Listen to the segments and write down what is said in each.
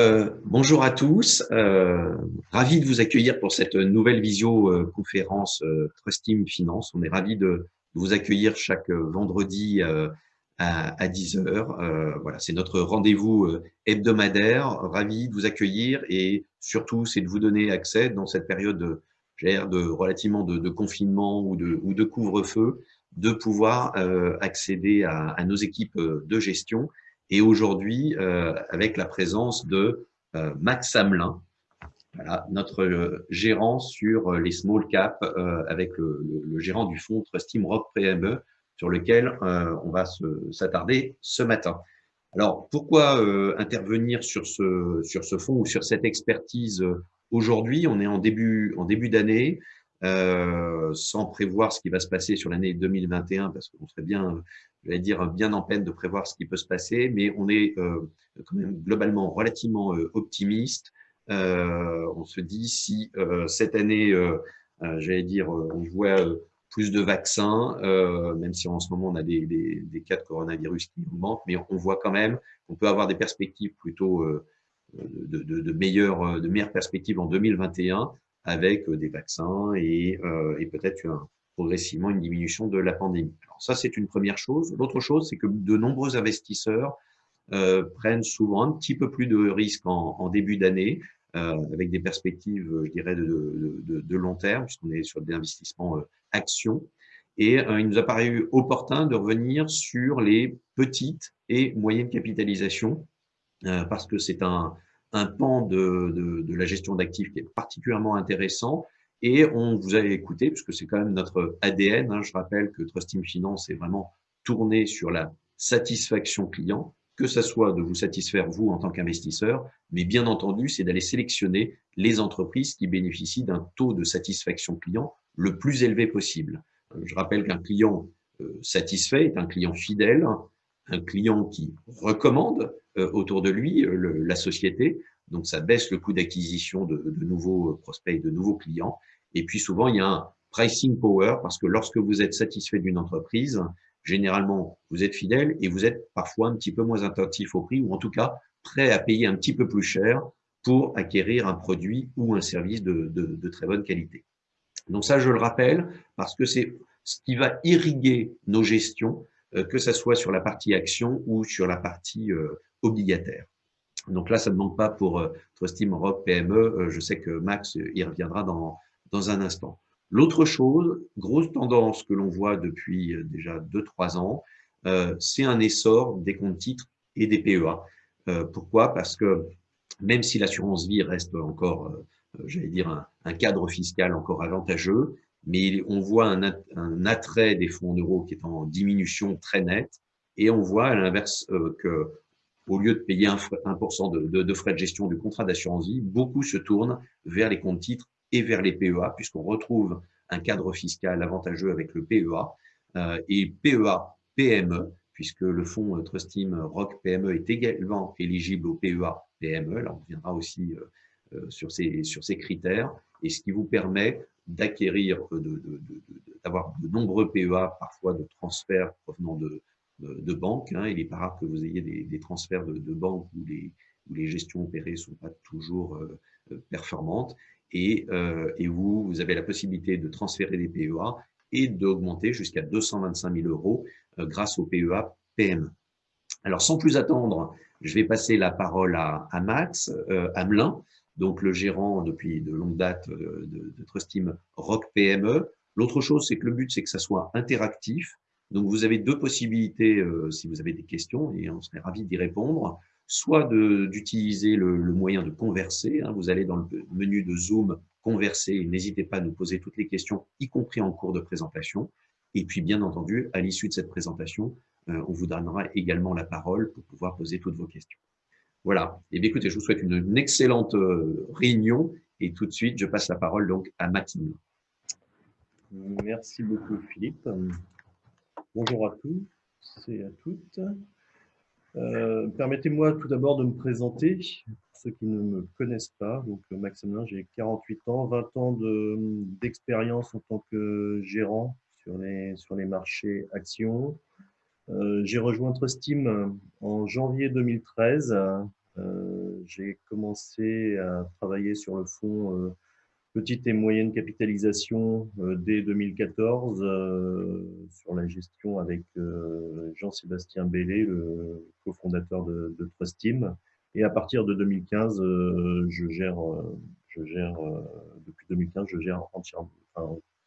Euh, bonjour à tous, euh, ravi de vous accueillir pour cette nouvelle visio-conférence euh, Trust Team Finance. On est ravi de, vous accueillir chaque vendredi à, 10 heures. voilà, c'est notre rendez-vous hebdomadaire. Ravi de vous accueillir et surtout, c'est de vous donner accès dans cette période de, de relativement de, confinement ou de, ou de couvre-feu, de pouvoir accéder à, à nos équipes de gestion et aujourd'hui euh, avec la présence de euh, Max Hamelin, notre euh, gérant sur les small caps avec le, le, gérant du fonds Trustim Rock PME sur lequel on va s'attarder ce matin. Alors, pourquoi intervenir sur ce, sur ce fonds ou sur cette expertise aujourd'hui? On est en début, en début d'année, sans prévoir ce qui va se passer sur l'année 2021, parce qu'on serait bien je vais dire, bien en peine de prévoir ce qui peut se passer, mais on est euh, quand même globalement relativement euh, optimiste. Euh, on se dit si cette année, j'allais dire, on voit plus de vaccins, même si en ce moment on a des, des, des, cas de coronavirus qui augmentent, mais on voit quand même qu'on peut avoir des perspectives plutôt de, de, de, meilleures, de meilleures perspectives en 2021 avec des vaccins et, et peut-être un, progressivement une diminution de la pandémie. Alors ça, c'est une première chose. L'autre chose, c'est que de nombreux investisseurs euh, prennent souvent un petit peu plus de risques en, début d'année, euh, avec des perspectives, je dirais, de, long terme, puisqu'on est sur des investissements euh, actions. Et il nous a paru opportun de revenir sur les petites et moyennes capitalisations, parce que c'est un, pan de la gestion d'actifs qui est particulièrement intéressant et on vous a écouté, puisque c'est quand même notre ADN. Hein. Je rappelle que Trust Team Finance est vraiment tourné sur la satisfaction client, que ce soit de vous satisfaire vous en tant qu'investisseur, mais bien entendu, c'est d'aller sélectionner les entreprises qui bénéficient d'un taux de satisfaction client le plus élevé possible. Euh, je rappelle qu'un client euh, satisfait est un client fidèle, un client qui recommande euh, autour de lui la société, donc ça baisse le coût d'acquisition de, de, nouveaux prospects, de nouveaux clients, et puis souvent, il y a un pricing power parce que lorsque vous êtes satisfait d'une entreprise, généralement, vous êtes fidèle et vous êtes parfois un petit peu moins attentif au prix ou en tout cas prêt à payer un petit peu plus cher pour acquérir un produit ou un service de, de, de très bonne qualité. Donc ça, je le rappelle parce que c'est ce qui va irriguer nos gestions, euh, que ce soit sur la partie action ou sur la partie euh, obligataire. Donc là, ça ne manque pas pour euh, Trustim Rock PME. Euh, je sais que Max y reviendra dans, dans un instant. L'autre chose, grosse tendance que l'on voit depuis euh, déjà 2-3 ans, euh, c'est un essor des comptes titres et des PEA. Euh, pourquoi? Parce que même si l'assurance vie reste encore, euh, j'allais dire, un, cadre fiscal encore avantageux, mais on voit un, un, attrait des fonds en euros qui est en diminution très nette, et on voit à l'inverse euh, que au lieu de payer 1%, de, de, de, frais de gestion du contrat d'assurance vie, beaucoup se tournent vers les comptes titres et vers les PEA, puisqu'on retrouve un cadre fiscal avantageux avec le PEA, euh, et PEA PME, puisque le fonds euh, Trust Team Rock PME est également éligible au PEA PME. Là, on reviendra aussi euh, sur, ces, sur ces critères, et ce qui vous permet d'acquérir, d'avoir de, de, de, nombreux PEA, parfois de transferts provenant de, de, banques. Hein. Il est pas rare que vous ayez des, des transferts de, banques où les, où les gestions opérées sont pas toujours euh, performantes et, euh, et vous, vous avez la possibilité de transférer des PEA et d'augmenter jusqu'à 225 000 euros euh, grâce au PEA PME. Alors, sans plus attendre, je vais passer la parole à, à Max euh, Hamelin, donc le gérant depuis de longue date euh, de, de Trustim Rock PME. L'autre chose, c'est que le but, c'est que ça soit interactif. Donc, vous avez deux possibilités euh, si vous avez des questions et on serait ravi d'y répondre soit d'utiliser le, moyen de converser. Hein, vous allez dans le menu de Zoom, converser, n'hésitez pas à nous poser toutes les questions, y compris en cours de présentation. Et puis, bien entendu, à l'issue de cette présentation, euh, on vous donnera également la parole pour pouvoir poser toutes vos questions. Voilà. Et eh bien, écoutez, je vous souhaite une, une, excellente euh, réunion et tout de suite, je passe la parole donc à Mathilde. Merci beaucoup, Philippe. Bonjour à tous et à toutes. Euh, Permettez-moi tout d'abord de me présenter, pour ceux qui ne me connaissent pas. Donc, Maxime j'ai 48 ans, 20 ans d'expérience en tant que gérant sur les, sur les marchés actions. Euh, j'ai rejoint Trustim en janvier 2013. j'ai commencé à travailler sur le fonds petite et moyenne capitalisation dès 2014 sur la gestion avec Jean-Sébastien Bellé, le cofondateur de, de Trust Team. Et à partir de 2015, je gère, depuis 2015, je gère entièrement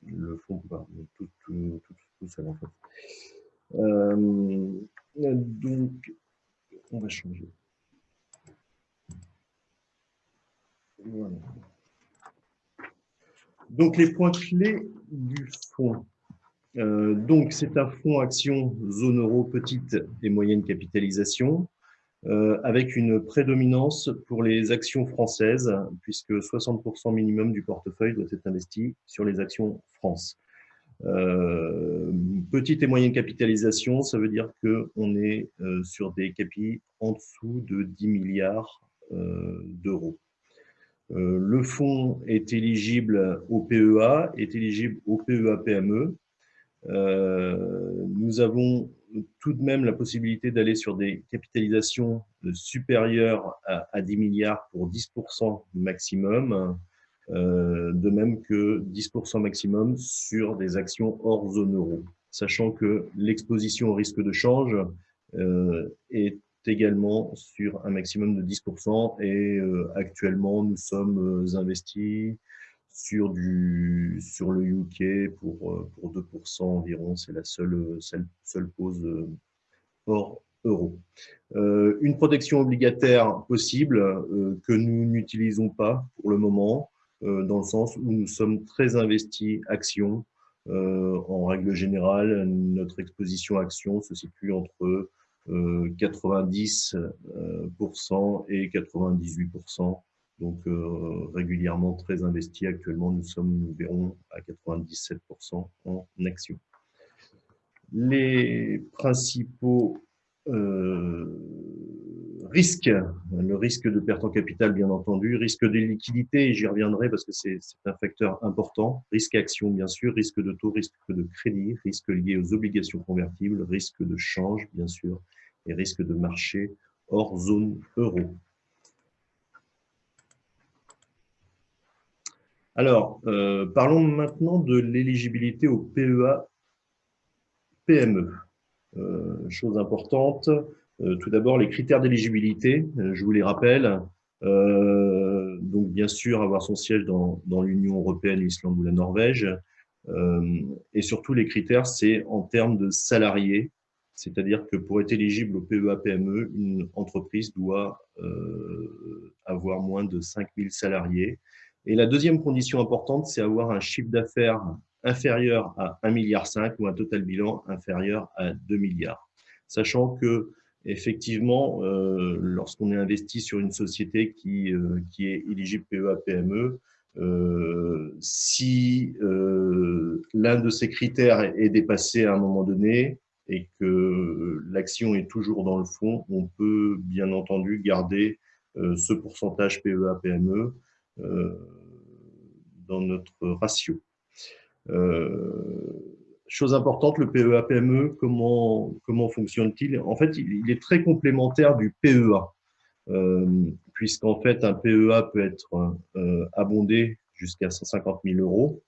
le fonds, tout, tout, seul en fait. Euh, donc, on va changer. Voilà. Donc, les points clés du fonds. Euh, donc, c'est un fonds action zone euro petite et moyenne capitalisation euh, avec une prédominance pour les actions françaises, puisque 60% minimum du portefeuille doit être investi sur les actions France. Euh, petite et moyenne capitalisation, ça veut dire qu'on est sur des capis en dessous de 10 milliards d'euros. Le fonds est éligible au PEA, est éligible au PEA-PME. nous avons tout de même la possibilité d'aller sur des capitalisations supérieures à, 10 milliards pour 10% maximum, euh, de même que 10% maximum sur des actions hors zone euro, sachant que l'exposition au risque de change euh, est également sur un maximum de 10% et euh, actuellement nous sommes investis sur, du, sur le UK pour, euh, pour 2% environ. C'est la seule, seule, seule pause euh, hors euro. Euh, une protection obligataire possible que nous n'utilisons pas pour le moment, dans le sens où nous sommes très investis actions. en règle générale, notre exposition action se situe entre 90% et 98% donc euh, régulièrement très investi. Actuellement, nous sommes, nous verrons, à 97% en action. Les principaux euh, risques, le risque de perte en capital, bien entendu, risque de liquidité, j'y reviendrai parce que c'est un facteur important, risque action, bien sûr, risque de taux, risque de crédit, risque lié aux obligations convertibles, risque de change, bien sûr, et risque de marché hors zone euro. Alors, euh, parlons maintenant de l'éligibilité au PEA PME. Euh, chose importante, euh, tout d'abord les critères d'éligibilité, je vous les rappelle. donc bien sûr, avoir son siège dans, dans l'Union européenne, l'Islande ou la Norvège. et surtout, les critères, c'est en termes de salariés, c'est-à-dire que pour être éligible au PEA PME, une entreprise doit avoir moins de 5000 salariés et la deuxième condition importante, c'est avoir un chiffre d'affaires inférieur à 1,5 milliard ou un total bilan inférieur à 2 milliards. Sachant que, effectivement, euh, lorsqu'on est investi sur une société qui, euh, est éligible PEA-PME, euh, si l'un de ces critères est dépassé à un moment donné et que l'action est toujours dans le fond, on peut bien entendu garder ce pourcentage PEA-PME euh, dans notre ratio. Euh, chose importante, le PEA-PME, e, comment, fonctionne-t-il? En fait, il, est très complémentaire du PEA, euh, puisqu'en fait, un PEA peut être abondé jusqu'à 150 000 euros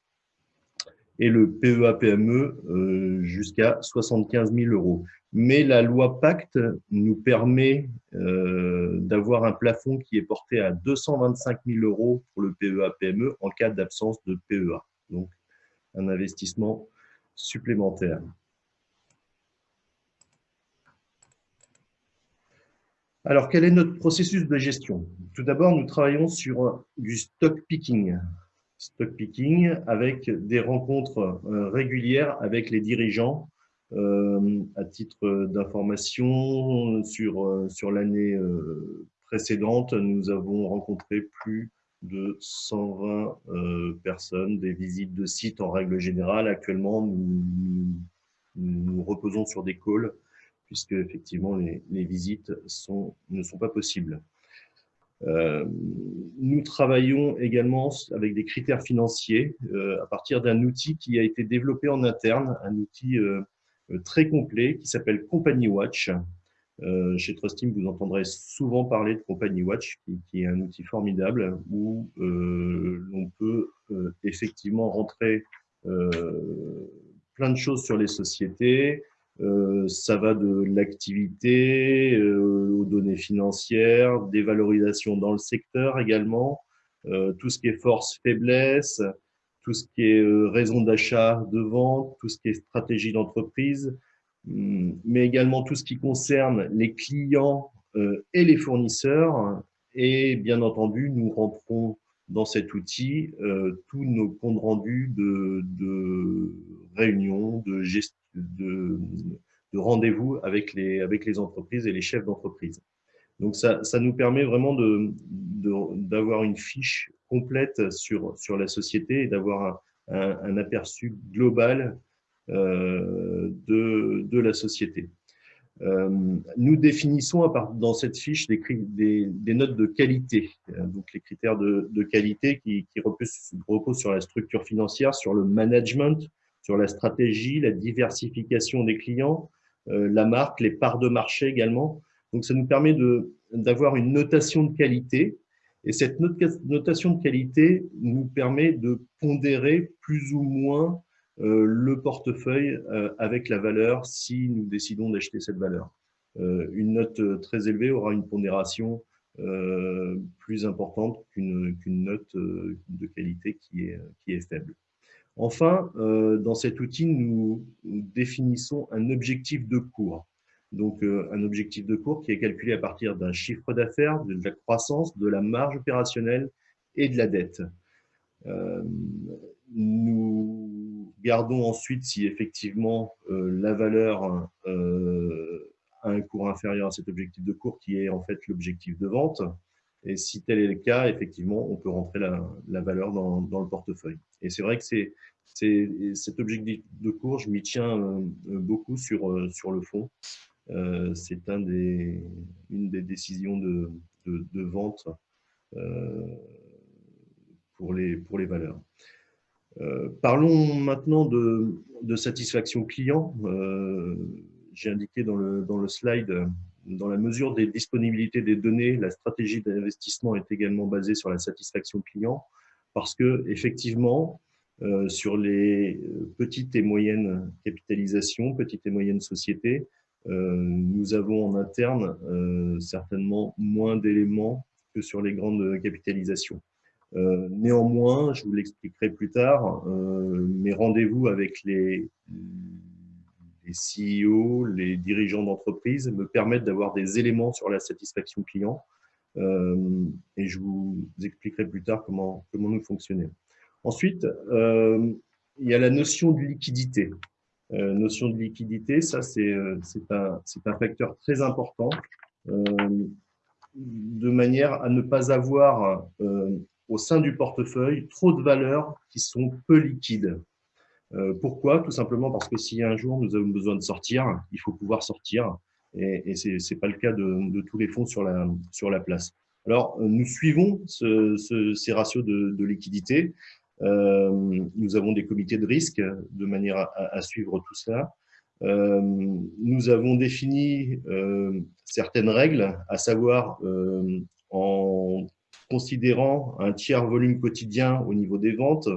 et le PEA-PME jusqu'à 75 000 euros mais la loi Pacte nous permet euh, d'avoir un plafond qui est porté à 225 000 euros pour le PEA-PME en cas d'absence de PEA. Donc, un investissement supplémentaire. Alors, quel est notre processus de gestion? Tout d'abord, nous travaillons sur du stock picking. Stock picking avec des rencontres euh, régulières avec les dirigeants euh, à titre d'information, sur, euh, sur l'année précédente, nous avons rencontré plus de 120 personnes, des visites de sites en règle générale. Actuellement, nous, nous, reposons sur des calls, puisque effectivement les, les visites sont, ne sont pas possibles. Nous travaillons également avec des critères financiers à partir d'un outil qui a été développé en interne, un outil euh, très complet qui s'appelle Company Watch. Euh, chez Trustim, vous entendrez souvent parler de Company Watch, qui, est un outil formidable où euh, l'on peut euh, effectivement rentrer plein de choses sur les sociétés. Ça va de l'activité aux données financières, des valorisations dans le secteur également, tout ce qui est force, faiblesse, tout ce qui est raison d'achat, de vente, tout ce qui est stratégie d'entreprise, Hum, mais également tout ce qui concerne les clients euh, et les fournisseurs. Et bien entendu, nous rentrons dans cet outil euh, tous nos comptes rendus de, de réunions, de, de, de rendez-vous avec les, entreprises et les chefs d'entreprise. Donc, ça, nous permet vraiment d'avoir une fiche complète sur, la société et d'avoir un, aperçu global euh, de, la société. Euh, nous définissons dans cette fiche des, notes de qualité, euh, donc les critères de, qualité qui, reposent, sur la structure financière, sur le management, sur la stratégie, la diversification des clients, euh, la marque, les parts de marché également. Donc ça nous permet d'avoir une notation de qualité et cette notation de qualité nous permet de pondérer plus ou moins euh, le portefeuille euh, avec la valeur si nous décidons d'acheter cette valeur. Une note très élevée aura une pondération plus importante qu'une note de qualité qui est faible. Enfin, dans cet outil, nous définissons un objectif de cours. Donc, un objectif de cours qui est calculé à partir d'un chiffre d'affaires, de la croissance, de la marge opérationnelle et de la dette. nous Gardons ensuite si effectivement euh, la valeur euh, a un cours inférieur à cet objectif de cours qui est en fait l'objectif de vente. Et si tel est le cas, effectivement, on peut rentrer la, valeur dans, le portefeuille. Et c'est vrai que c'est cet objectif de cours, je m'y tiens euh, beaucoup sur, sur le fond. c'est un des, une des décisions de, de, vente pour, les, pour les valeurs. Euh, parlons maintenant de, satisfaction client. Euh, j'ai indiqué dans le, dans le slide, dans la mesure des disponibilités des données, la stratégie d'investissement est également basée sur la satisfaction client parce que effectivement, euh, sur les petites et moyennes capitalisations, petites et moyennes sociétés, nous avons en interne certainement moins d'éléments que sur les grandes capitalisations. Euh, néanmoins, je vous l'expliquerai plus tard, euh, mes rendez-vous avec les, les CEO, les dirigeants d'entreprise me permettent d'avoir des éléments sur la satisfaction client euh, et je vous expliquerai plus tard comment, comment nous fonctionnons. Ensuite, il y a la notion de liquidité. notion de liquidité, ça c'est un, un facteur très important de manière à ne pas avoir au sein du portefeuille trop de valeurs qui sont peu liquides. Euh, pourquoi? Tout simplement parce que si un jour nous avons besoin de sortir, il faut pouvoir sortir. Et, et ce n'est pas le cas de, tous les fonds sur la, sur la place. Alors, nous suivons ces ratios de, liquidité. Euh, nous avons des comités de risque de manière à, suivre tout cela. Euh, nous avons défini certaines règles, à savoir en considérant un tiers volume quotidien au niveau des ventes,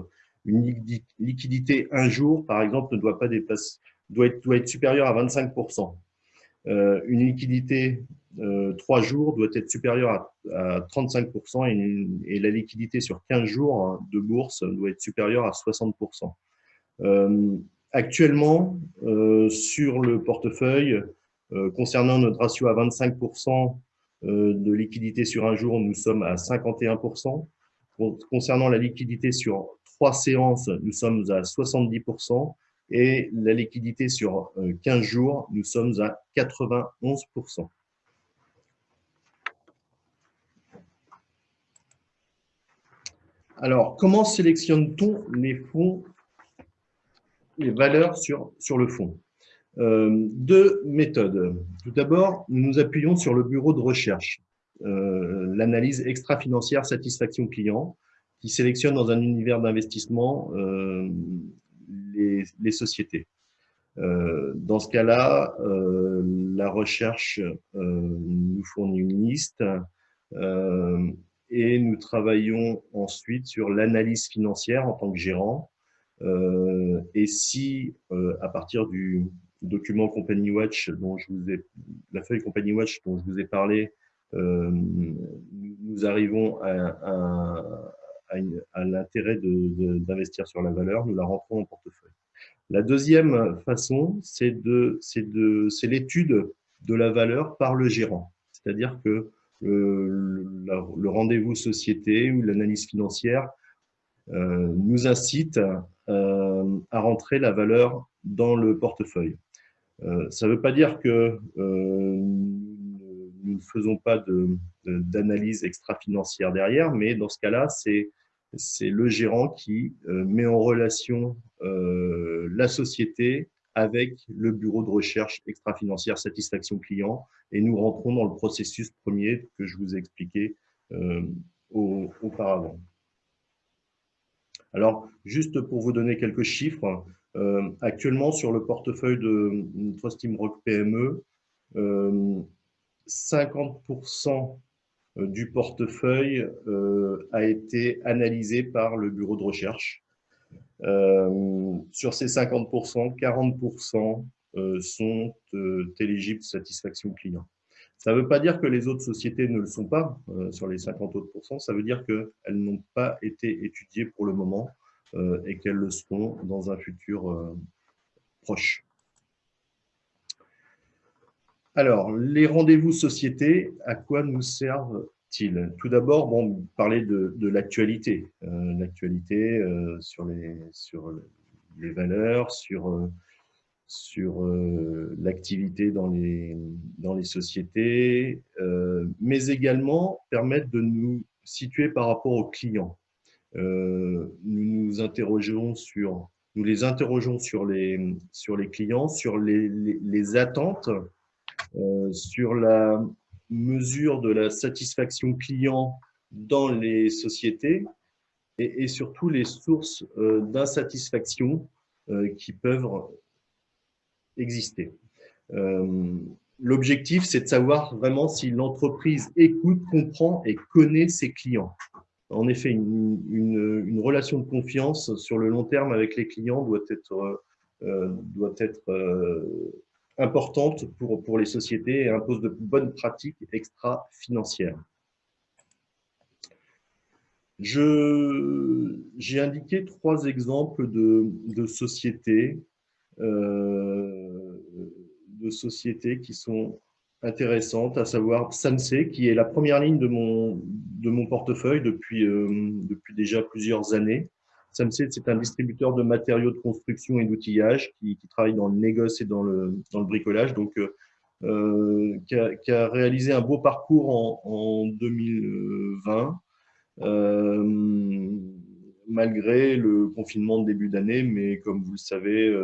une liquidité un jour, par exemple, ne doit pas dépasser, doit être, doit être supérieure à 25%. Euh, une liquidité euh, trois jours doit être supérieure à, 35% et, la liquidité sur 15 jours hein, de bourse doit être supérieure à 60%. Euh, actuellement, euh, sur le portefeuille, concernant notre ratio à 25%, euh, de liquidité sur un jour, nous sommes à 51%. Concernant la liquidité sur trois séances, nous sommes à 70%. Et la liquidité sur 15 euh, jours, nous sommes à 91%. Alors, comment sélectionne-t-on les fonds, les valeurs sur, sur le fonds euh, deux méthodes. Tout d'abord, nous nous appuyons sur le bureau de recherche, euh, l'analyse extra-financière satisfaction client, qui sélectionne dans un univers d'investissement euh, les, sociétés. dans ce cas-là, la recherche nous fournit une liste et nous travaillons ensuite sur l'analyse financière en tant que gérant. et si, à partir du document Company Watch, dont je vous ai, la feuille Company Watch dont je vous ai parlé, nous arrivons à, à, l'intérêt d'investir sur la valeur, nous la rentrons en portefeuille. La deuxième façon, c'est l'étude de la valeur par le gérant. C'est-à-dire que le, le rendez-vous société ou l'analyse financière euh, nous incite euh, à rentrer la valeur dans le portefeuille. Euh, ça ne veut pas dire que nous ne faisons pas d'analyse extra-financière derrière, mais dans ce cas-là, c'est c'est le gérant qui euh, met en relation euh, la société avec le bureau de recherche extra-financière satisfaction client et nous rentrons dans le processus premier que je vous ai expliqué euh, auparavant. Alors, juste pour vous donner quelques chiffres, actuellement sur le portefeuille de Trust Rock PME, 50% euh, du portefeuille euh, a été analysé par le bureau de recherche. Euh, sur ces 50%, 40% sont éligibles satisfaction client. Ça ne veut pas dire que les autres sociétés ne le sont pas sur les 50 autres pourcents, ça veut dire qu'elles n'ont pas été étudiées pour le moment et qu'elles le seront dans un futur proche. Alors, les rendez-vous sociétés, à quoi nous servent-ils? Tout d'abord, bon, parler de, l'actualité. Euh, l'actualité euh, sur, les, valeurs, sur, euh, l'activité dans les, sociétés, mais également permettre de nous situer par rapport aux clients. nous les interrogeons sur les, sur les clients, sur les, attentes sur la mesure de la satisfaction client dans les sociétés et, surtout les sources euh, d'insatisfaction euh, qui peuvent exister. L'objectif, c'est de savoir vraiment si l'entreprise écoute, comprend et connaît ses clients. En effet, une, une, relation de confiance sur le long terme avec les clients doit être, doit être importante pour, pour les sociétés et impose de bonnes pratiques extra-financières. J'ai indiqué trois exemples de, de sociétés, euh, de sociétés qui sont intéressantes, à savoir Sanse, qui est la première ligne de mon, de mon portefeuille depuis, euh, depuis déjà plusieurs années. Samsed, c'est un distributeur de matériaux de construction et d'outillage qui, travaille dans le négoce et dans le, dans le bricolage, donc euh, euh, qui, a, réalisé un beau parcours en, 2020, euh, malgré le confinement de début d'année, mais comme vous le savez,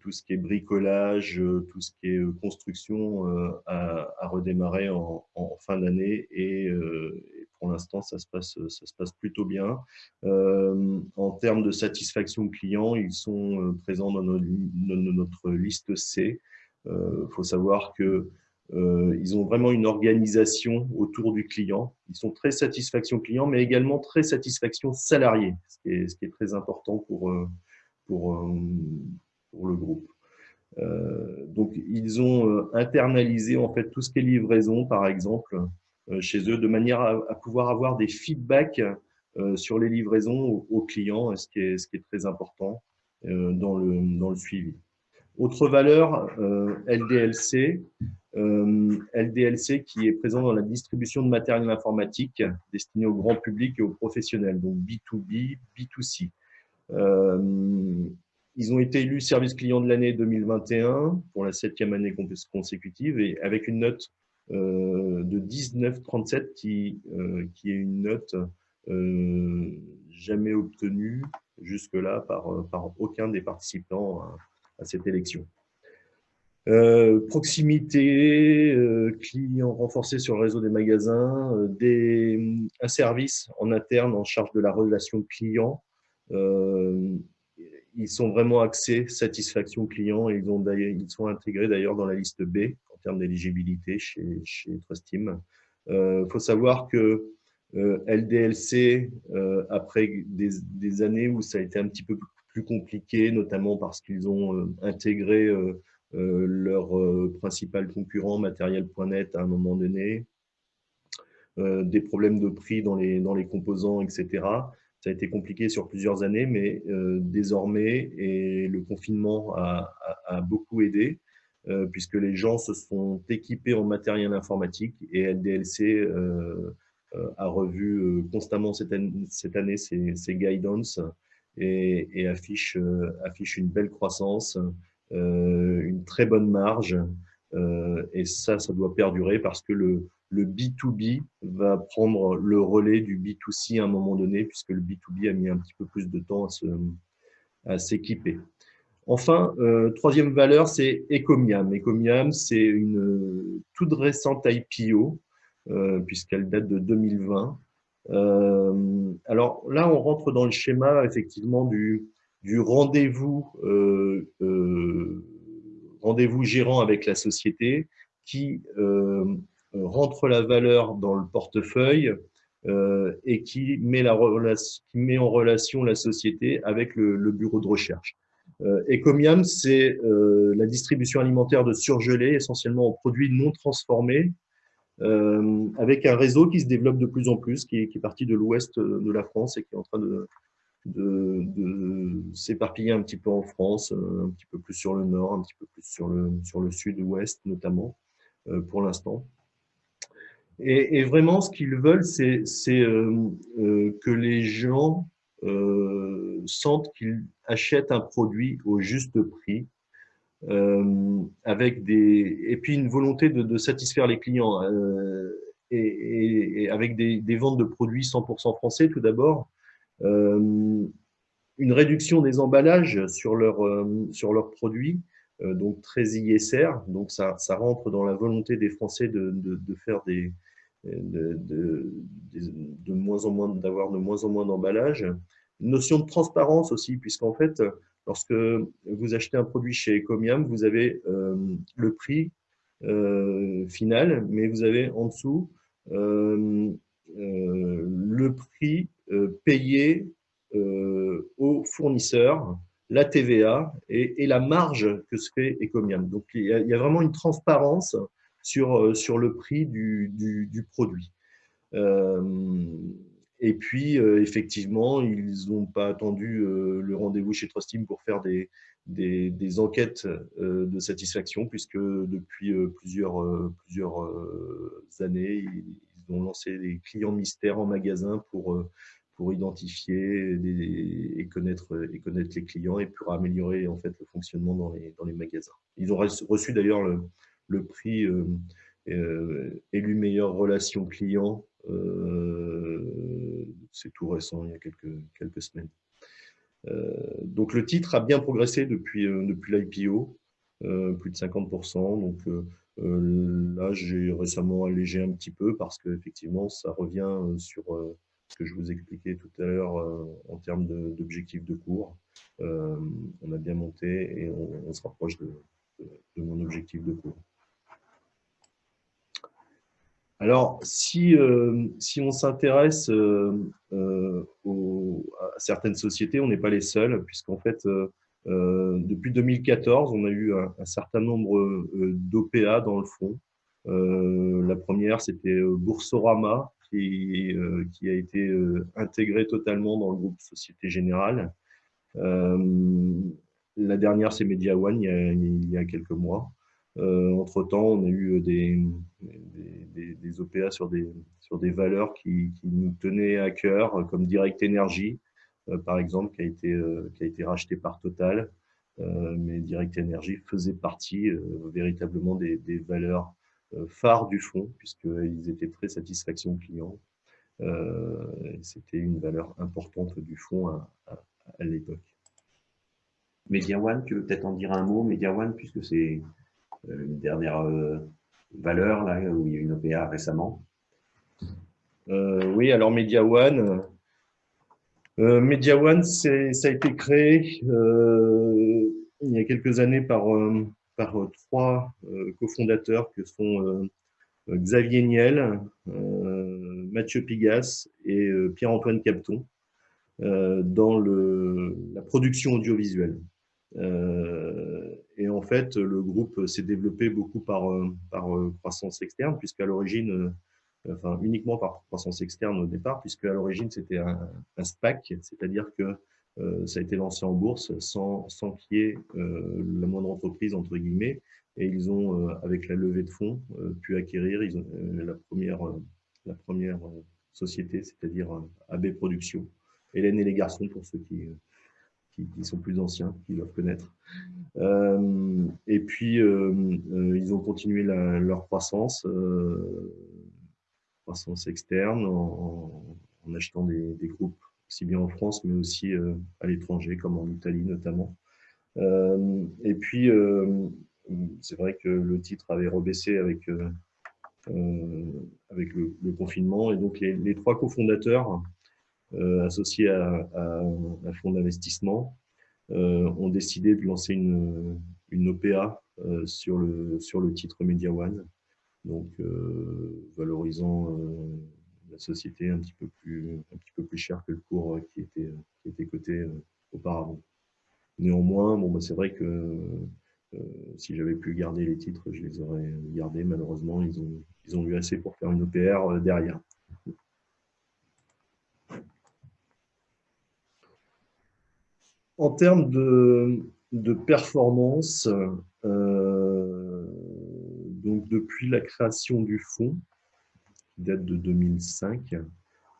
tout ce qui est bricolage, tout ce qui est construction a, redémarré en, en fin d'année et, pour l'instant, ça, se passe, ça se passe plutôt bien. Euh, en termes de satisfaction client, ils sont euh, présents dans notre, liste C. Il euh, faut savoir que ils ont vraiment une organisation autour du client. Ils sont très satisfaction client, mais également très satisfaction salarié, ce qui est, très important pour, pour, le groupe. donc, ils ont internalisé en fait tout ce qui est livraison, par exemple, euh, chez eux, de manière à, pouvoir avoir des feedbacks euh, sur les livraisons aux, clients, ce qui, est, très important euh, dans le, suivi. Autre valeur, LDLC, LDLC qui est présent dans la distribution de matériel informatique destiné au grand public et aux professionnels, donc B2B, B2C. ils ont été élus service client de l'année 2021 pour la septième année consécutive et avec une note euh, de 19,37 qui, euh, qui est une note euh, jamais obtenue jusque-là par, par aucun des participants à, cette élection. proximité, client renforcé sur le réseau des magasins, des, un service en interne en charge de la relation client. ils sont vraiment axés satisfaction client et ils, ont ils sont intégrés d'ailleurs dans la liste B termes d'éligibilité chez, chez Trustim. Il faut savoir que LDLC, après des, années où ça a été un petit peu plus compliqué, notamment parce qu'ils ont intégré leur principal concurrent, matériel.net, à un moment donné, des problèmes de prix dans les, dans les composants, etc ça a été compliqué sur plusieurs années, mais euh, désormais, et le confinement a, beaucoup aidé, euh, puisque les gens se sont équipés en matériel informatique et LDLC euh, a revu constamment cette année, cette année ses, guidance et, affiche, affiche une belle croissance, une très bonne marge, et ça, ça doit perdurer parce que le, le B2B va prendre le relais du B2C à un moment donné, puisque le B2B a mis un petit peu plus de temps à s'équiper. Enfin, euh, troisième valeur, c'est Ecomiam. Ecomiam, c'est une toute récente IPO, euh, puisqu'elle date de 2020. Euh, alors là, on rentre dans le schéma effectivement du, rendez-vous rendez-vous gérant avec la société qui euh, rentre la valeur dans le portefeuille euh, et qui met en relation la société avec le, bureau de recherche. Euh, Ecomiam, c'est la distribution alimentaire de surgelés, essentiellement en produits non transformés, avec un réseau qui se développe de plus en plus, qui est, parti de l'ouest de la France et qui est en train de, de, s'éparpiller un petit peu en France, un petit peu plus sur le nord, un petit peu plus sur le, sur le sud-ouest notamment, pour l'instant. Et, vraiment, ce qu'ils veulent, c'est euh, euh, que les gens euh, sentent qu'ils achètent un produit au juste prix, avec des et puis une volonté de, satisfaire les clients et, avec des, ventes de produits 100% français tout d'abord, une réduction des emballages sur leurs sur leurs produits, donc très ISR, donc ça, ça rentre dans la volonté des Français de, de faire des, de, de, moins en moins d'avoir de moins en moins d'emballage. Notion de transparence aussi, puisqu'en fait, lorsque vous achetez un produit chez Ecomiam, vous avez euh, le prix euh, final, mais vous avez en dessous euh, le prix payé au fournisseur, la TVA et, la marge que se fait Ecomiam. Donc, il y a vraiment une transparence sur, euh, sur le prix du, du, produit. Euh, et puis, euh, effectivement, ils n'ont pas attendu le rendez-vous chez Trustim pour faire des, des, des enquêtes de satisfaction, puisque depuis plusieurs, plusieurs années, ils ont lancé des clients mystères en magasin pour, pour identifier et, connaître, et connaître les clients et pour améliorer en fait, le fonctionnement dans les, dans les magasins. Ils ont reçu d'ailleurs le, le prix euh, euh, élu meilleure relation client. Euh, c'est tout récent, il y a quelques, semaines. donc le titre a bien progressé depuis, depuis l'IPO, plus de 50%. Donc là, j'ai récemment allégé un petit peu parce qu'effectivement, ça revient sur ce que je vous expliquais tout à l'heure en termes d'objectifs de, cours. on a bien monté et on, se rapproche de, de, mon objectif de cours. Alors, si, euh, si on s'intéresse euh, euh, à certaines sociétés, on n'est pas les seuls, puisqu'en fait, depuis 2014, on a eu un, certain nombre d'OPA dans le fond. la première, c'était Boursorama, qui, a été intégré totalement dans le groupe Société Générale. la dernière, c'est Media One, il y a quelques mois. Euh, entre-temps, on a eu des, des, OPA sur des, valeurs qui, nous tenaient à cœur, comme Direct Energy, euh, par exemple, qui a été, euh, qui racheté par Total. mais Direct Energy faisait partie véritablement des, valeurs phares du fonds, puisqu'ils étaient très satisfaction client. C'était une valeur importante du fonds à, à, à l'époque. Media One, tu veux peut-être en dire un mot, Media One, puisque c'est euh, une dernière euh, valeur, là, où il y a une OPA récemment euh, Oui, alors Media One, Euh, Media One, ça a été créé euh, il y a quelques années par, euh, par trois cofondateurs que sont Xavier Niel, Mathieu Pigas et Pierre-Antoine Capton dans la production audiovisuelle. Et en fait, le groupe s'est développé beaucoup par, par croissance externe, puisqu'à l'origine, enfin uniquement par croissance externe au départ, puisque à l'origine c'était un, SPAC, c'est-à-dire que euh, ça a été lancé en bourse sans, sans qu'il y ait euh, la moindre entreprise entre guillemets, et ils ont, euh, avec la levée de fonds, pu acquérir la première, la première société, c'est-à-dire AB Productions. Hélène et les garçons pour ceux qui, qui, sont plus anciens, qui doivent connaître. et puis, ils ont continué leur croissance croissance externe en, achetant des, groupes, aussi bien en France, mais aussi euh, à l'étranger, comme en Italie notamment. Euh, et puis, euh, c'est vrai que le titre avait rebaissé avec le, confinement. Et donc, les, trois cofondateurs associés à, un fonds d'investissement ont décidé de lancer une, une OPA sur, le, sur le titre Media One donc euh, valorisant euh, la société un petit peu plus un petit peu plus cher que le cours qui était qui était coté euh, auparavant. Néanmoins, bon, bah, c'est vrai que si j'avais pu garder les titres, je les aurais gardés. Malheureusement, ils ont, ils ont eu assez pour faire une OPR derrière. En termes de, performance, euh, donc depuis la création du fonds, qui date de 2005,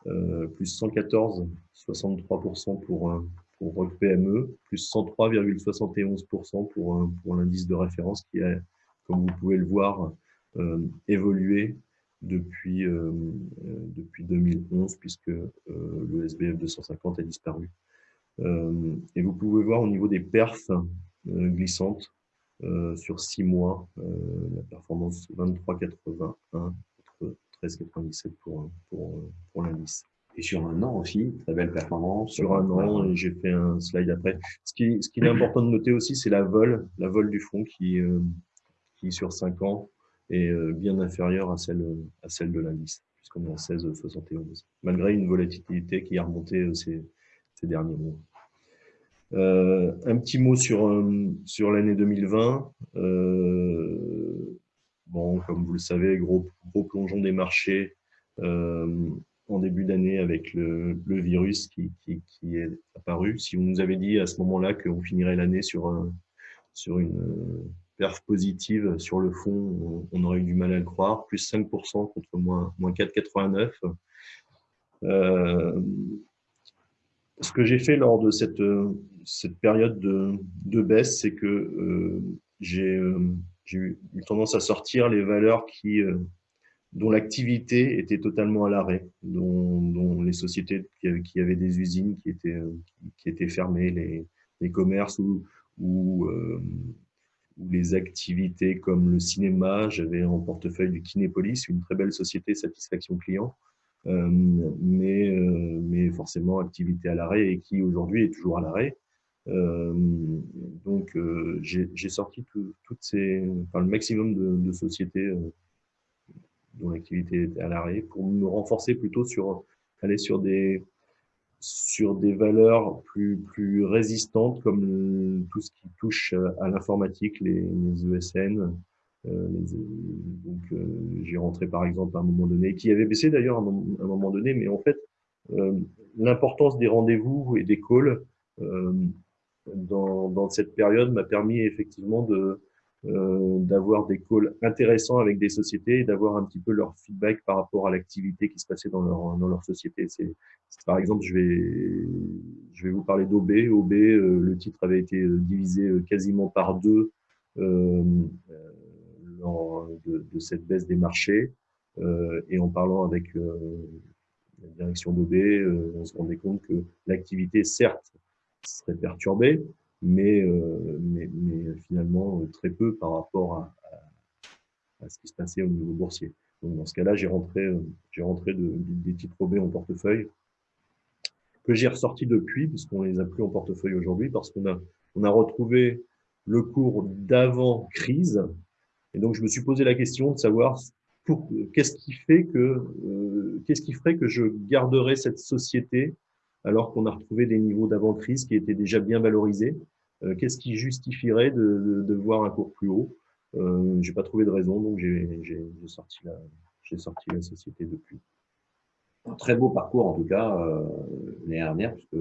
euh, plus 114,63% pour, pour Rock PME, plus 103,71% pour, pour l'indice de référence qui a, comme vous pouvez le voir, euh, évolué depuis, depuis 2011, puisque le SBF 250 a disparu. Et vous pouvez voir au niveau des perfs glissantes, euh, sur six mois, euh, la performance 23,81 contre 13,97 pour, pour, pour l'indice. Et sur un an aussi, très belle performance. Sur un an, j'ai fait un slide après. Ce qui, ce qui est important de noter aussi, c'est la vol, la vol du fonds qui, euh, qui sur 5 ans est bien inférieure à celle, à celle de l'indice, puisqu'on est à 16,71, malgré une volatilité qui a remonté ces, ces derniers mois. Euh, un petit mot sur, euh, sur l'année 2020. Euh, bon, comme vous le savez, gros, gros plongeon des marchés en début d'année avec le, virus qui, qui, est apparu. Si vous nous avez dit à ce moment-là qu'on finirait l'année sur, sur une perf positive sur le fond, on, aurait eu du mal à le croire. Plus 5% contre moins, moins 4,89. Euh, ce que j'ai fait lors de cette, cette période de, baisse, c'est que euh, euh, j'ai eu tendance à sortir les valeurs qui, euh, dont l'activité était totalement à l'arrêt, dont, les sociétés qui avaient, des usines qui étaient, fermées, les, commerces ou, ou, ou, les activités comme le cinéma. J'avais en portefeuille du Kinépolis, une très belle société satisfaction client. Euh, mais, euh, mais forcément activité à l'arrêt et qui aujourd'hui est toujours à l'arrêt. Euh, donc, j'ai sorti toutes ces, enfin, le maximum de, de sociétés dont l'activité était à l'arrêt pour me renforcer plutôt sur aller sur des sur des valeurs plus plus résistantes comme tout ce qui touche à l'informatique, les, les, ESN. Euh, donc, j'ai rentré par exemple à un moment donné, qui avait baissé d'ailleurs à, un moment donné, mais en fait, l'importance des rendez-vous et des calls dans, cette période m'a permis effectivement de euh, d'avoir des calls intéressants avec des sociétés et d'avoir un petit peu leur feedback par rapport à l'activité qui se passait dans leur dans leur société. C'est par exemple, je vais je vais vous parler d'OB. OB, euh, le titre avait été euh, divisé euh, quasiment par deux euh, de, cette baisse des marchés. et en parlant avec la direction d'OB, on se rendait compte que l'activité, certes, serait perturbé, mais, euh, mais, finalement euh, très peu par rapport à, ce qui se passait au niveau boursier. Donc dans ce cas-là, j'ai rentré, euh, j'ai rentré de, des titres OB en portefeuille que j'ai ressorti depuis, puisqu'on les a plus en portefeuille aujourd'hui, parce qu'on a, on a retrouvé le cours d'avant crise. Et donc, je me suis posé la question de savoir qu'est-ce qui fait que, euh, qu'est-ce qui ferait que je garderais cette société alors qu'on a retrouvé des niveaux d'avant crise qui étaient déjà bien valorisés? Euh, qu'est-ce qui justifierait de, de, voir un cours plus haut? Euh, J'ai pas trouvé de raison, donc j'ai sorti la, j'ai sorti la société depuis. Un très beau parcours en tout cas euh, l'année dernière, puisque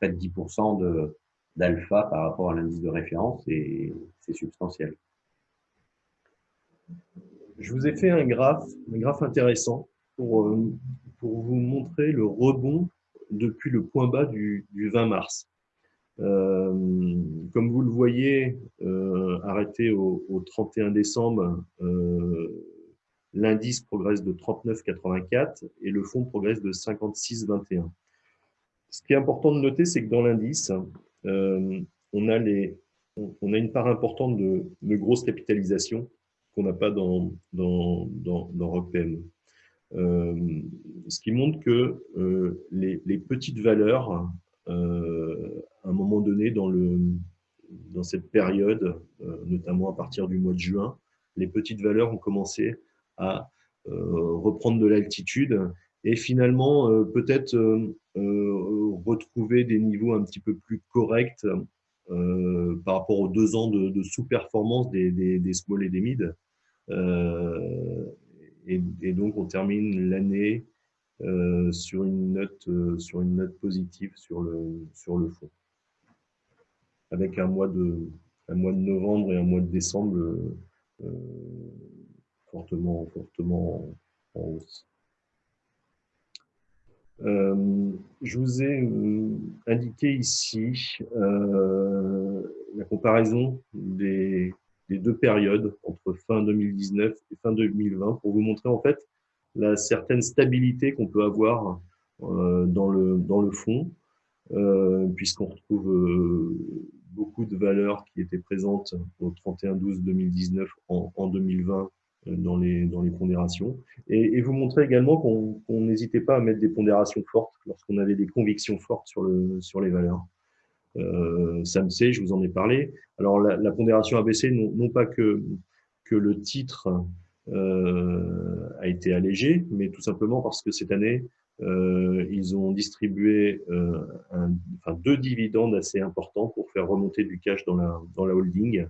près de 10% d'alpha par rapport à l'indice de référence, et c'est substantiel. Je vous ai fait un graphe, un graphe intéressant pour, euh, vous montrer le rebond depuis le point bas du, du 20 mars. Euh, comme vous le voyez, euh, arrêté au, au, 31 décembre, l'indice progresse de 39,84 et le fonds progresse de 56,21. Ce qui est important de noter, c'est que dans l'indice, on, a les, on a une part importante de, de grosse capitalisation qu'on n'a pas dans, dans, dans, dans. Euh, ce qui montre que euh, les, petites valeurs, euh, à un moment donné, dans, le, dans cette période, notamment à partir du mois de juin, les petites valeurs ont commencé à reprendre de l'altitude et finalement peut-être retrouver des niveaux un petit peu plus corrects par rapport aux deux ans de, sous-performance des, des, small et des mid. Et, et, donc on termine l'année euh, sur une note euh, positive sur le fond avec un mois de novembre et un mois de décembre euh, fortement, fortement en hausse. Euh, je vous ai euh, indiqué ici euh, la comparaison des, deux périodes entre fin 2019 et fin 2020 pour vous montrer en fait la certaine stabilité qu'on peut avoir dans, le, fond, puisqu'on retrouve beaucoup de valeurs qui étaient présentes au 31-12-2019 en, en 2020 dans les, dans les pondérations. Et, vous montrer également qu'on n'hésitait pas à mettre des pondérations fortes lorsqu'on avait des convictions fortes sur, le, sur les valeurs. Euh, je vous en ai parlé. Alors la, pondération ABC, non, non, pas que, que le titre euh, a été allégé, mais tout simplement parce que cette année, euh, ils ont distribué euh, enfin, deux dividendes assez importants pour faire remonter du cash dans la, dans la holding.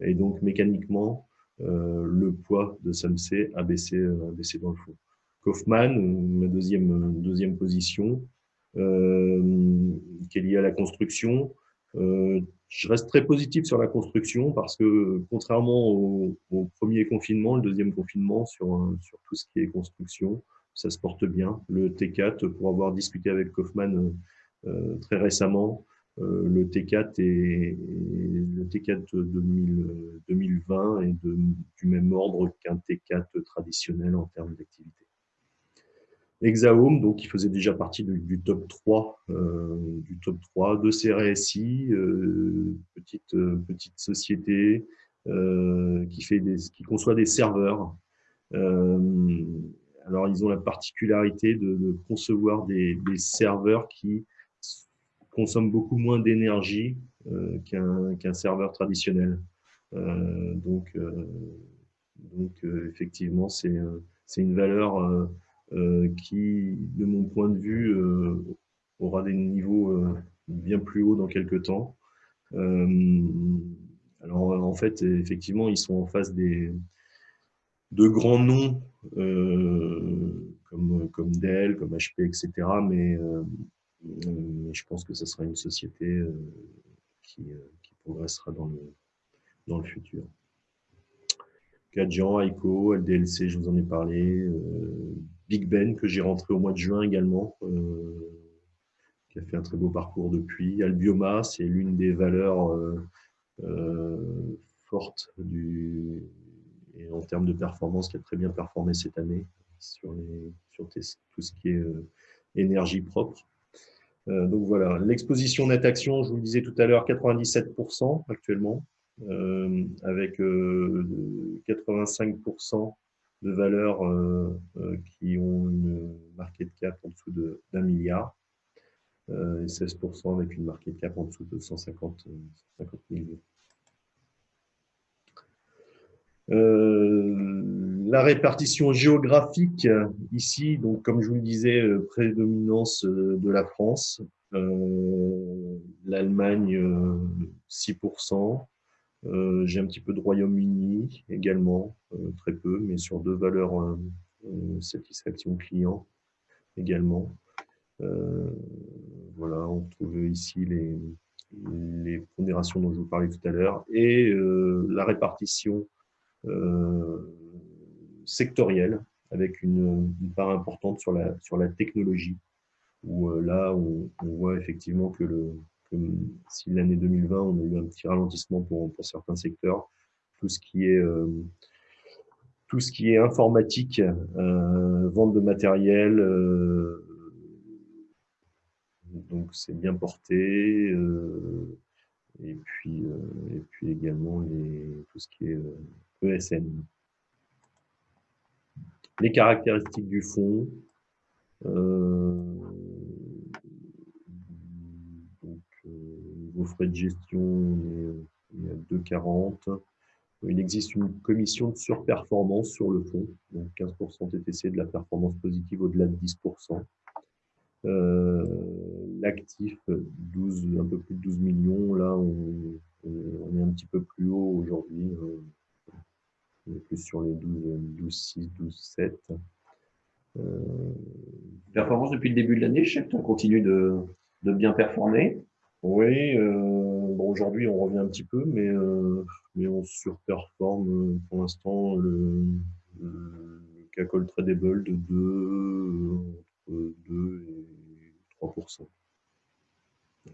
Et donc, mécaniquement, euh, le poids de SAMC a baissé, euh, a baissé dans le fond. Kaufman, ma deuxième, position, euh, qui est liée à la construction. Euh, je reste très positif sur la construction parce que contrairement au, premier confinement, le deuxième confinement sur, tout ce qui est construction, ça se porte bien. Le T4, pour avoir discuté avec Kaufman euh, très récemment, euh, le T4 est, le T4 2000, 2020 est du même ordre qu'un T4 traditionnel en termes d'activité. Hexahome, donc qui faisait déjà partie du, top 3, euh, du top 3 de CRSI, euh, petite euh, petite société euh, qui fait des, qui conçoit des serveurs. Euh, alors ils ont la particularité de, concevoir des serveurs qui consomme beaucoup moins d'énergie euh, qu'un qu serveur traditionnel. Euh, donc, euh, donc effectivement, c'est une valeur qui, de mon point de vue, aura des niveaux bien plus hauts dans quelques temps. alors, en fait, effectivement, ils sont en face des, de grands noms comme, comme Dell, comme HP, etc. Mais mais je pense que ce sera une société euh, qui, euh, qui, progressera dans le, dans le futur. Cadjan, Aiko, LDLC, je vous en ai parlé. Euh, Big Ben, que j'ai rentré au mois de juin également, euh, qui a fait un très beau parcours depuis. Albioma, c'est l'une des valeurs euh, euh, fortes du, et en termes de performance qui a très bien performé cette année sur, les, sur tout ce qui est énergie propre. Euh, donc voilà, l'exposition net action, je vous le disais tout à l'heure, 97% actuellement, euh, avec euh, 85% de valeurs euh, euh, qui ont une market cap en dessous d'un milliard. et 16% avec une market cap en dessous de 150, 150 millions. La répartition géographique, ici, donc comme je vous le disais, prédominance de la France, l'Allemagne 6%, euh, j'ai un petit peu de Royaume-Uni également, euh, très peu, mais sur deux valeurs euh, satisfaction client également. voilà, on retrouve ici les, les pondérations dont je vous parlais tout à l'heure et la répartition sectorielle avec une, part importante sur la, sur la technologie où là on voit effectivement que le, si l'année 2020, on a eu un petit ralentissement pour, pour certains secteurs, tout ce qui est, euh, tout ce qui est informatique, euh, vente de matériel, euh, donc c'est bien porté. et, puis, et puis également les, tout ce qui est ESN. Les caractéristiques du fonds. vos frais de gestion, on est, à 2,40. Il existe une commission de surperformance sur le fonds, donc 15% TTC de la performance positive au-delà de 10%. Euh, l'actif, 12, un peu plus de 12 millions, là on, est un petit peu plus haut aujourd'hui, euh, on est plus sur les 12, 12 6, 12, 7. Performance depuis le début de l'année, je sais que tu continues de, de bien performer. Oui, euh, bon, aujourd'hui on revient un petit peu, mais, euh, mais on surperforme euh, pour l'instant le, le CACOL Tradable de 2, entre 2 et 3%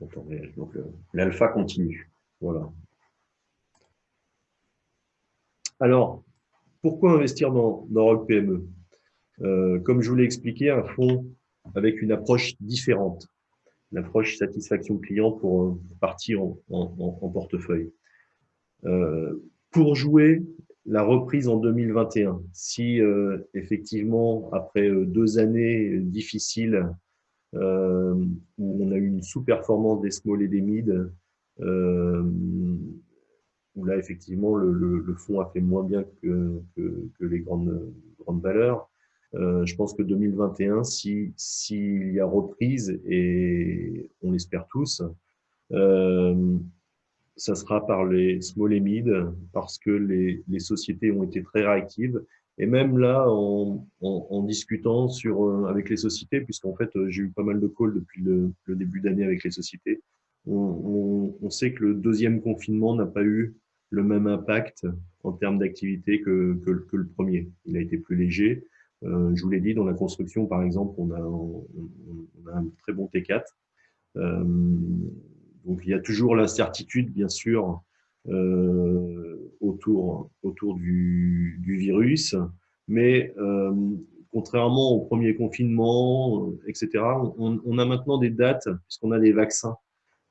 en temps réel. Donc l'alpha continue. Voilà. Alors, pourquoi investir dans, dans Rock PME Comme je vous l'ai expliqué, un fonds avec une approche différente l'approche satisfaction client pour euh, partir en, portefeuille. Euh, pour jouer la reprise en 2021, si euh, effectivement, après deux années difficiles, où on a eu une sous-performance des small et des mid, où là, effectivement, le, fonds a fait moins bien que, les grandes, grandes valeurs, euh, je pense que 2021, s'il si, y a reprise, et on l'espère tous, euh, ça sera par les small et mid, parce que les, les, sociétés ont été très réactives. Et même là, en, en, discutant sur, euh, avec les sociétés, puisqu'en fait, j'ai eu pas mal de calls depuis le, le début d'année avec les sociétés, on, sait que le deuxième confinement n'a pas eu le même impact en termes d'activité que, le premier. Il a été plus léger. Euh, je vous l'ai dit, dans la construction, par exemple, on a, a un très bon T4. Euh, donc, il y a toujours l'incertitude, bien sûr, euh, autour, du, virus. Mais contrairement au premier confinement, etc., on, a maintenant des dates, puisqu'on a les vaccins.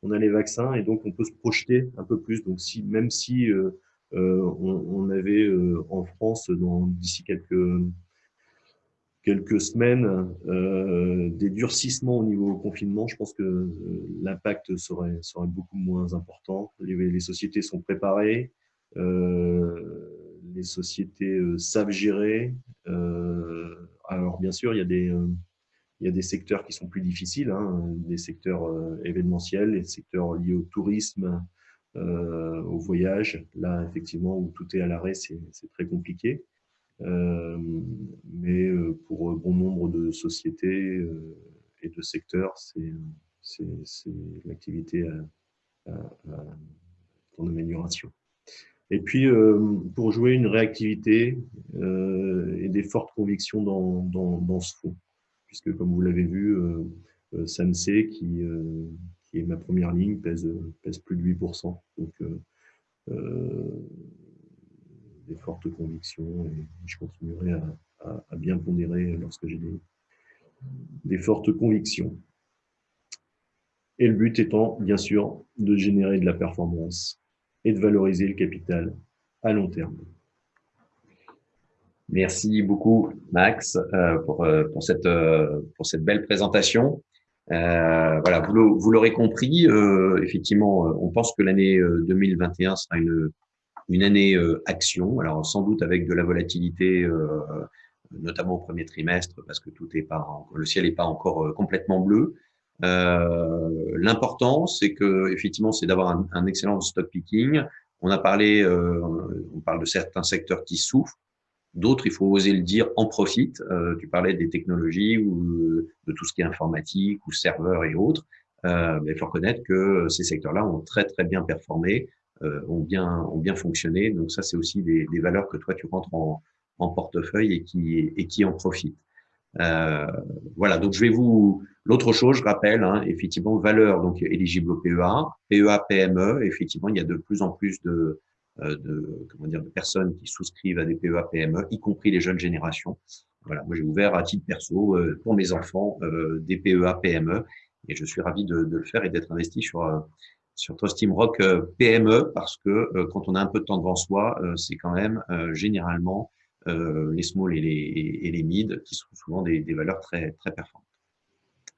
On a les vaccins et donc on peut se projeter un peu plus. Donc, si, même si euh, on, on, avait en France, d'ici quelques semaines euh, des durcissements au niveau confinement, je pense que euh, l'impact serait, serait beaucoup moins important. Les, sociétés sont préparées, euh, les sociétés euh, savent gérer. Euh, alors bien sûr, il y a des il y a des secteurs qui sont plus difficiles, hein, des secteurs événementiels, les secteurs liés au tourisme, au voyage. Là, effectivement, où tout est à l'arrêt, c'est très compliqué. Euh, mais euh, pour bon nombre de sociétés euh, et de secteurs, c'est l'activité en amélioration. Et puis, pour jouer une réactivité et des fortes convictions dans, dans, dans ce fonds, puisque comme vous l'avez vu, euh, Sansei, qui, qui est ma première ligne, pèse, pèse plus de 8%. Donc, des fortes convictions et je continuerai à, bien pondérer lorsque j'ai des, fortes convictions. Et le but étant, bien sûr, de générer de la performance et de valoriser le capital à long terme. Merci beaucoup, Max, euh, pour, euh, pour, cette, euh, pour cette belle présentation. voilà, vous l'aurez compris, effectivement, on pense que l'année 2021 sera une, une année action, alors sans doute avec de la volatilité, notamment au premier trimestre, parce que tout est pas, le ciel n'est pas encore complètement bleu. L'important, c'est que effectivement, c'est d'avoir un, un, excellent stock picking. On a parlé, on parle de certains secteurs qui souffrent. D'autres, il faut oser le dire, en profitent. Euh, tu parlais des technologies ou de tout ce qui est informatique ou serveur et autres. Euh, mais il faut reconnaître que ces secteurs-là ont très très bien performé, euh, ont bien ont bien fonctionné. Donc ça, c'est aussi des, des, valeurs que toi tu rentres en, en portefeuille et qui et qui en profitent. Euh, voilà. Donc je vais vous l'autre chose, je rappelle, hein, effectivement, valeur donc éligible au PEA, PEA PME. Effectivement, il y a de plus en plus de euh, de, comment dire, de personnes qui souscrivent à des PEA PME, y compris les jeunes générations. Voilà, moi j'ai ouvert à titre perso euh, pour mes enfants euh, des PEA PME et je suis ravi de, de le faire et d'être investi sur sur Trust Rock PME parce que quand on a un peu de temps devant soi, c'est quand même généralement les small et les, et les mid qui sont souvent des, des, valeurs très très performantes.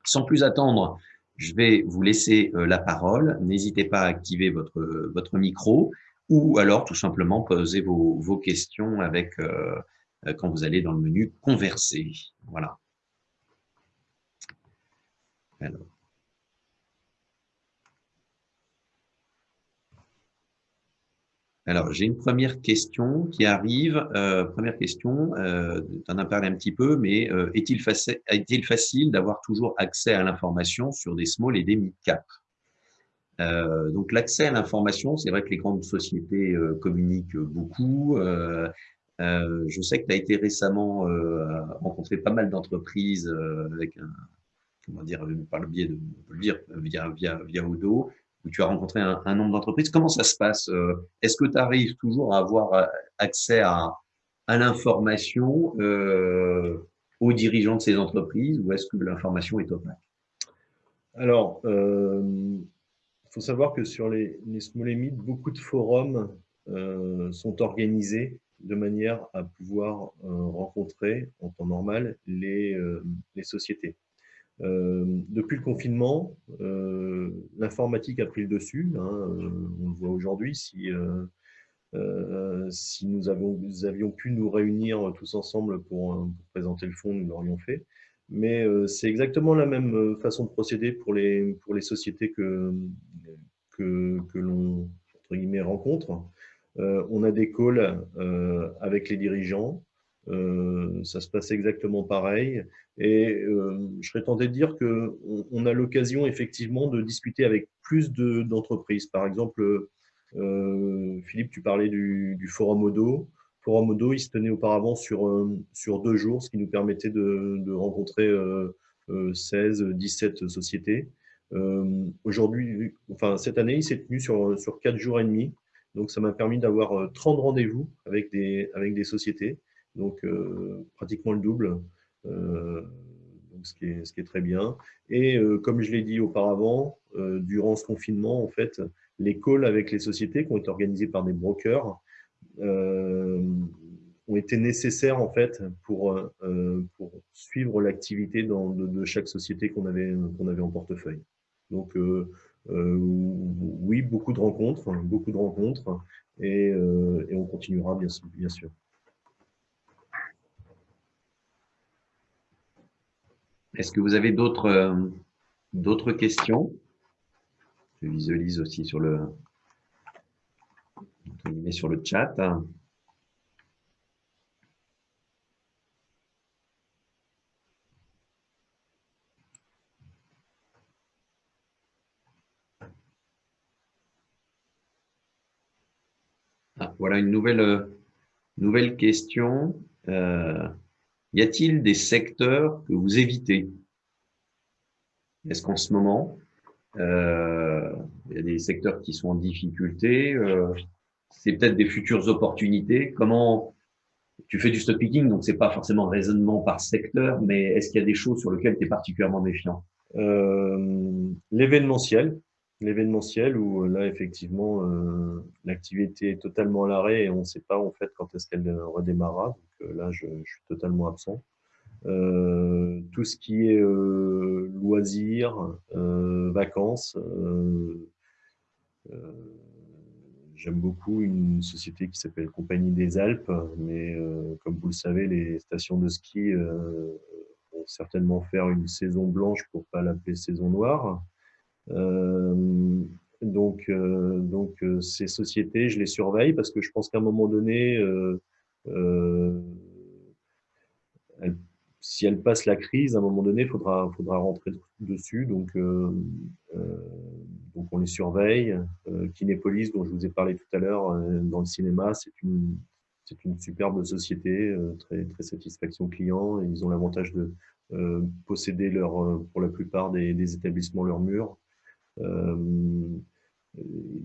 Sans plus attendre, je vais vous laisser la parole. N'hésitez pas à activer votre votre micro ou alors tout simplement poser vos, vos questions avec euh, quand vous allez dans le menu converser. Voilà. Alors. Alors, j'ai une première question qui arrive. Euh, première question, euh, tu en as parlé un petit peu, mais euh, est-il est facile d'avoir toujours accès à l'information sur des small et des mid-cap euh, donc l'accès à l'information, c'est vrai que les grandes sociétés euh, communiquent beaucoup. Euh, euh je sais que tu as été récemment rencontré pas mal d'entreprises avec un, comment dire, par le biais de, on peut le dire, via, via, via Odo, où tu as rencontré un, un nombre d'entreprises. Comment ça se passe Est-ce que tu arrives toujours à avoir accès à, à l'information aux dirigeants de ces entreprises ou est-ce que l'information est opaque? Alors, faut savoir que sur les, les small mid, beaucoup de forums euh, sont organisés de manière à pouvoir euh, rencontrer en temps normal les, euh, sociétés. depuis le confinement, l'informatique a pris le dessus. Hein, on le voit aujourd'hui. Si, nous, avions pu nous réunir tous ensemble pour, pour présenter le fonds, nous l'aurions fait. Mais c'est exactement la même façon de procéder pour les, pour les sociétés que, que, que l'on rencontre. Euh, on a des calls euh, avec les dirigeants. Euh, ça se passe exactement pareil. Et je serais tenté de dire qu'on on a l'occasion effectivement de discuter avec plus d'entreprises. Par exemple, Philippe, tu parlais du, du Forum Odo. Odo, il se tenait auparavant sur, sur deux jours, ce qui nous permettait de, de rencontrer 16, 17 sociétés. Euh, aujourd'hui, enfin cette année, il s'est tenu sur, sur 4 jours et demi. Donc ça m'a permis d'avoir 30 euh, rendez-vous avec des, avec des sociétés, donc euh, pratiquement le double, donc ce, qui est, ce qui est très bien. Et comme je l'ai dit auparavant, durant ce confinement, en fait, les calls avec les sociétés qui ont été organisés par des brokers ont été nécessaires en fait pour, pour suivre l'activité de, chaque société qu'on avait, qu'on avait en portefeuille. Donc, euh, euh, oui, beaucoup de rencontres, beaucoup de rencontres, et, euh, et on continuera bien, bien sûr. Est-ce que vous avez d'autres d'autres questions? Je visualise aussi sur le sur le chat. voilà une nouvelle, euh, nouvelle question. Euh, y a-t-il des secteurs que vous évitez? Est-ce qu'en ce moment, euh, il y a des secteurs qui sont en difficulté C'est peut-être des futures opportunités. Comment tu fais du stock picking, donc c'est pas forcément raisonnement par secteur, mais est-ce qu'il y a des choses sur lesquelles tu es particulièrement méfiant? L'événementiel, l'événementiel où euh, là, effectivement, euh, l'activité est totalement à l'arrêt et on ne sait pas en fait quand est-ce qu'elle redémarrera. Donc euh, là, je, je, suis totalement absent. tout ce qui est loisirs, vacances. J'aime beaucoup une société qui s'appelle Compagnie des Alpes, mais comme vous le savez, les stations de ski vont certainement faire une saison blanche pour pas l'appeler saison noire. Donc, euh, donc euh, ces sociétés, je les surveille parce que je pense qu'à un moment donné, euh, si elles passent la crise, à un moment donné, il faudra, faudra rentrer dessus. Donc, donc on les surveille. Kinépolis, dont je vous ai parlé tout à l'heure dans le cinéma, c'est une, une superbe société, très, très satisfaction client. ils ont l'avantage de posséder leur, pour la plupart des, établissements leurs murs. Euh,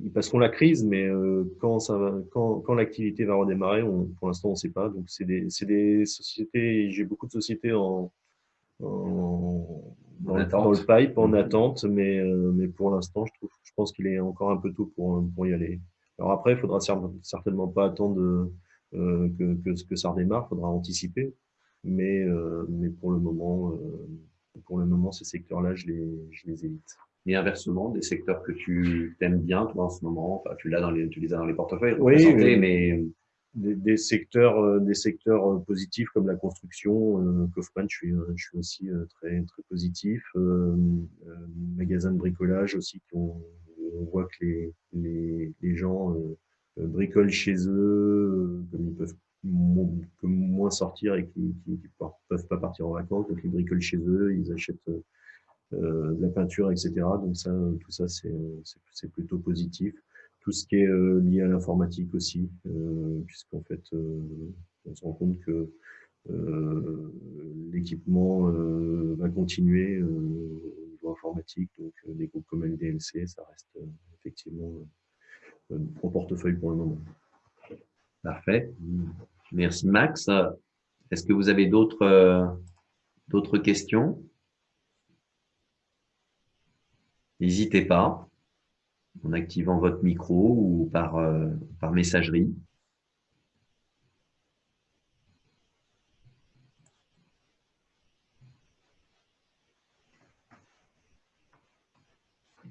ils passeront la crise, mais euh, quand, ça quand, quand l'activité va redémarrer, pour l'instant, on ne sait pas. Donc, c'est des, des, sociétés, j'ai beaucoup de sociétés en dans, le, dans, le, pipe, en attente, mais, euh, mais pour l'instant, je, trouve, je pense qu'il est encore un peu tôt pour, pour y aller. Alors après, il faudra certainement pas attendre euh, que, que, que, ça redémarre, il faudra anticiper, mais, euh, mais pour le moment, euh, pour le moment, ces secteurs-là, je les, je les évite. Et inversement, des secteurs que tu aimes bien, toi, en ce moment, enfin, tu, l'as dans les, tu les as dans les portefeuilles, oui, mais... Des, des, secteurs, euh, des secteurs euh, positifs comme la construction, euh, Kaufman, je suis, je suis aussi très, très positif. Euh, magasin de bricolage aussi, on, on voit que les, les, les gens bricolent chez eux, comme ils peuvent moins sortir et qui ne peuvent pas partir en vacances, donc ils bricolent chez eux, ils achètent euh, de la peinture, etc. Donc ça, tout ça, c'est plutôt positif. Tout ce qui est euh, lié à l'informatique aussi, euh, puisqu'en fait, on se rend compte que l'équipement va continuer au niveau informatique. Donc, des groupes comme LDLC, ça reste effectivement en portefeuille pour le moment. Parfait. Merci Max. Est-ce que vous avez d'autres d'autres questions? N'hésitez pas en activant votre micro ou par, euh, messagerie.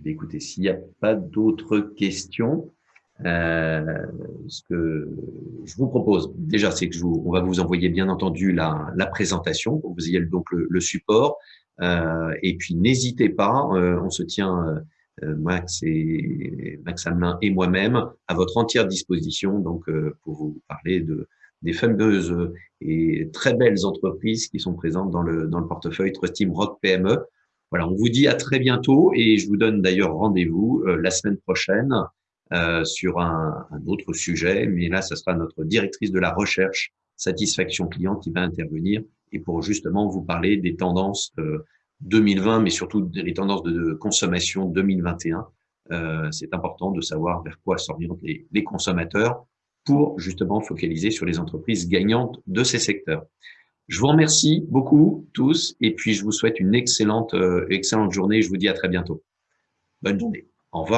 Écoutez, s'il n'y a pas d'autres questions, euh, ce que je vous propose, déjà, c'est que vous, on va vous envoyer bien entendu la, la présentation pour que vous ayez donc le, support. Euh, et puis n'hésitez pas, on se tient Max et Max Amelin et moi-même à votre entière disposition donc pour vous parler de des fameuses et très belles entreprises qui sont présentes dans le dans le portefeuille Trust Team Rock PME. Voilà, on vous dit à très bientôt et je vous donne d'ailleurs rendez-vous la semaine prochaine euh, sur un, un, autre sujet, mais là, ce sera notre directrice de la recherche satisfaction client qui va intervenir et pour justement vous parler des tendances 2020, mais surtout des tendances de consommation 2021. Euh, c'est important de savoir vers quoi s'orientent les, les, consommateurs pour justement focaliser sur les entreprises gagnantes de ces secteurs. Je vous remercie beaucoup tous et puis je vous souhaite une excellente, euh, excellente journée. Je vous dis à très bientôt. Bonne journée. Au revoir.